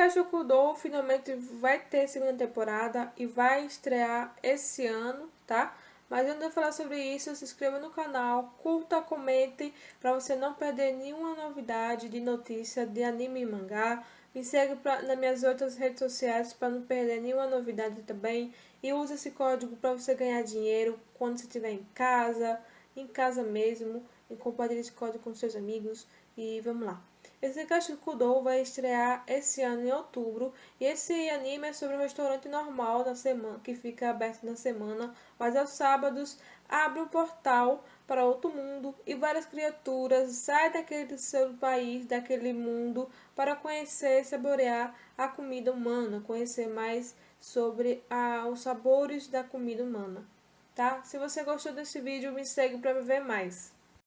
Sekaishi Kudou finalmente vai ter segunda temporada e vai estrear esse ano, tá? Mas antes de falar sobre isso, se inscreva no canal, curta, comente, para você não perder nenhuma novidade de notícia de anime e mangá. Me segue pra, nas minhas outras redes sociais para não perder nenhuma novidade também. E use esse código para você ganhar dinheiro quando você estiver em casa, em casa mesmo. E compartilhe esse código com seus amigos. E vamos lá. Esse Kashi Kudou vai estrear esse ano em outubro e esse anime é sobre um restaurante normal na semana que fica aberto na semana, mas aos sábados abre um portal para outro mundo e várias criaturas saem daquele seu país, daquele mundo para conhecer e saborear a comida humana, conhecer mais sobre a, os sabores da comida humana, tá? Se você gostou desse vídeo, me segue para ver mais.